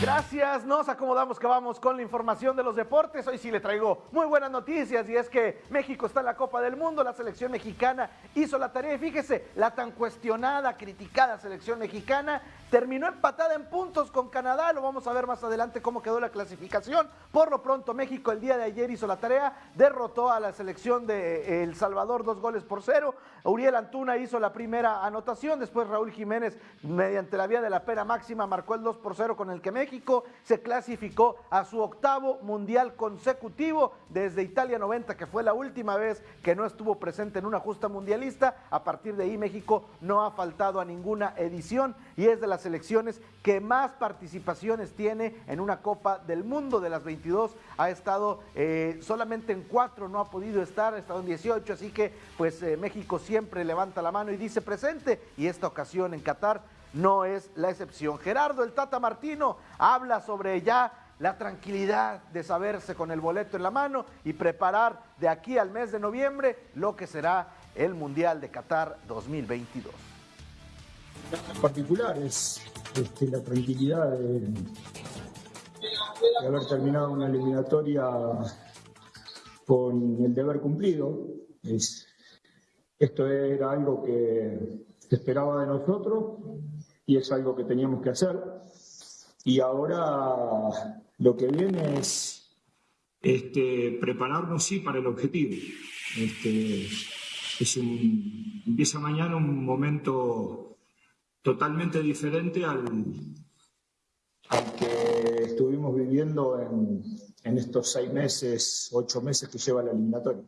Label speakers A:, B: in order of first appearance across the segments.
A: Gracias, nos acomodamos que vamos con la información de los deportes. Hoy sí le traigo muy buenas noticias y es que México está en la Copa del Mundo, la selección mexicana hizo la tarea y fíjese, la tan cuestionada, criticada selección mexicana terminó empatada en puntos con Canadá, lo vamos a ver más adelante cómo quedó la clasificación. Por lo pronto México el día de ayer hizo la tarea, derrotó a la selección de El Salvador dos goles por cero. Uriel Antuna hizo la primera anotación, después Raúl Jiménez mediante la vía de la pena máxima marcó el 2 por 0 con el que México México se clasificó a su octavo mundial consecutivo desde Italia 90, que fue la última vez que no estuvo presente en una justa mundialista. A partir de ahí México no ha faltado a ninguna edición y es de las selecciones que más participaciones tiene en una Copa del Mundo. De las 22 ha estado eh, solamente en cuatro, no ha podido estar, ha estado en 18, así que pues eh, México siempre levanta la mano y dice presente y esta ocasión en Qatar no es la excepción. Gerardo el Tata Martino habla sobre ya la tranquilidad de saberse con el boleto en la mano y preparar de aquí al mes de noviembre lo que será el Mundial de Qatar 2022.
B: Particular es este, la tranquilidad de, haber terminado una eliminatoria con el deber cumplido. esto era algo que se esperaba de nosotros y es algo que teníamos que hacer. Y ahora lo que viene es este, prepararnos, sí, para el objetivo. Este, es un, empieza mañana un momento totalmente diferente al, al que estuvimos viviendo en, en estos seis meses, ocho meses que lleva la eliminatoria.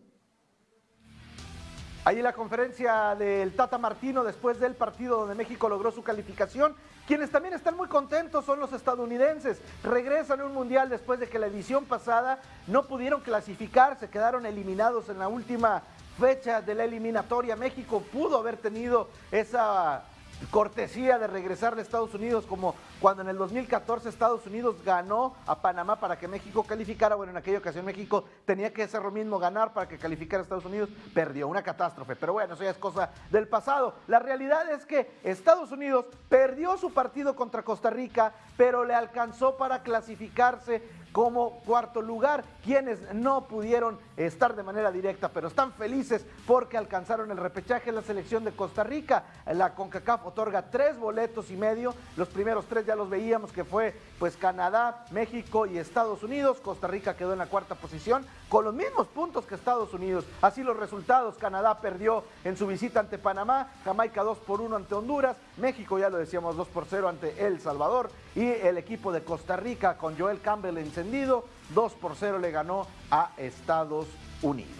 A: Ahí la conferencia del Tata Martino después del partido donde México logró su calificación. Quienes también están muy contentos son los estadounidenses. Regresan a un mundial después de que la edición pasada no pudieron clasificar, se quedaron eliminados en la última fecha de la eliminatoria. México pudo haber tenido esa cortesía de regresar a Estados Unidos como cuando en el 2014 Estados Unidos ganó a Panamá para que México calificara. Bueno, en aquella ocasión México tenía que hacer lo mismo, ganar para que calificara Estados Unidos. Perdió, una catástrofe. Pero bueno, eso ya es cosa del pasado. La realidad es que Estados Unidos perdió su partido contra Costa Rica, pero le alcanzó para clasificarse como cuarto lugar, quienes no pudieron estar de manera directa, pero están felices porque alcanzaron el repechaje en la selección de Costa Rica. La CONCACAF otorga tres boletos y medio, los primeros tres ya los veíamos que fue pues Canadá, México y Estados Unidos, Costa Rica quedó en la cuarta posición con los mismos puntos que Estados Unidos. Así los resultados, Canadá perdió en su visita ante Panamá, Jamaica 2 por 1 ante Honduras, México ya lo decíamos 2 por 0 ante El Salvador y el equipo de Costa Rica con Joel Campbell encendido, 2 por 0 le ganó a Estados Unidos.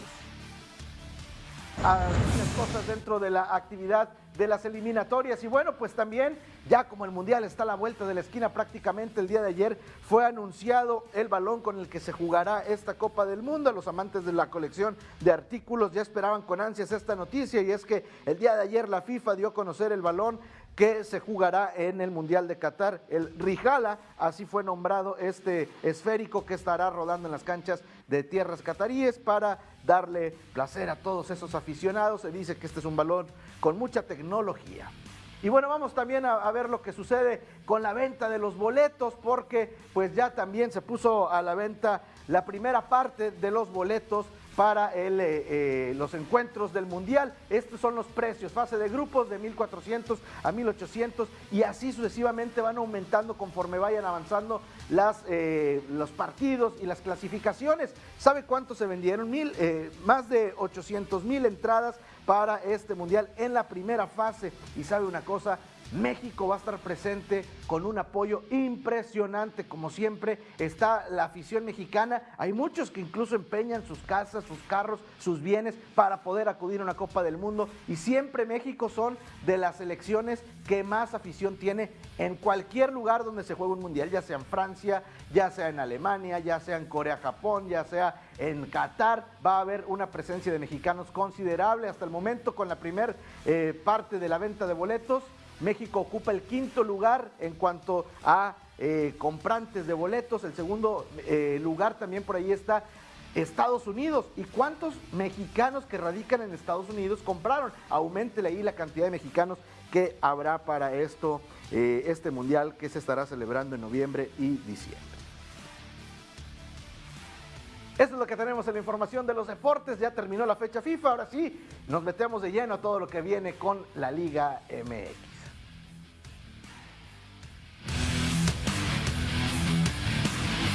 A: Algunas cosas dentro de la actividad de las eliminatorias. Y bueno, pues también, ya como el Mundial está a la vuelta de la esquina prácticamente el día de ayer, fue anunciado el balón con el que se jugará esta Copa del Mundo. Los amantes de la colección de artículos ya esperaban con ansias esta noticia y es que el día de ayer la FIFA dio a conocer el balón que se jugará en el Mundial de Qatar. El Rijala, así fue nombrado este esférico que estará rodando en las canchas de tierras cataríes para darle placer a todos esos aficionados. Se dice que este es un balón con mucha tecnología. Y bueno, vamos también a, a, ver lo que sucede con la venta de los boletos, porque pues ya también se puso a la venta la primera parte de los boletos para eh, eh, los encuentros del Mundial. Estos son los precios, fase de grupos de 1.400 a 1.800 y así sucesivamente van aumentando conforme vayan avanzando las, eh, los partidos y las clasificaciones. ¿Sabe cuánto se vendieron? Mil, más de 800 mil entradas para este Mundial en la primera fase. Y sabe una cosa, México va a estar presente con un apoyo impresionante, como siempre está la afición mexicana. Hay muchos que incluso empeñan sus casas, sus carros, sus bienes para poder acudir a una Copa del Mundo. Y siempre México son de las selecciones que más afición tiene en cualquier lugar donde se juegue un mundial, ya sea en Francia, ya sea en Alemania, ya sea en Corea, Japón, ya sea en Qatar. Va a haber una presencia de mexicanos considerable hasta el momento con la primera eh, parte de la venta de boletos. México ocupa el quinto lugar en cuanto a eh, comprantes de boletos. El segundo eh, lugar también por ahí está Estados Unidos. ¿Y cuántos mexicanos que radican en Estados Unidos compraron? Aumentele ahí la cantidad de mexicanos que habrá para esto, eh, este mundial que se estará celebrando en noviembre y diciembre. Esto es lo que tenemos en la información de los deportes. Ya terminó la fecha FIFA. Ahora sí, nos metemos de lleno a todo lo que viene con la Liga MX.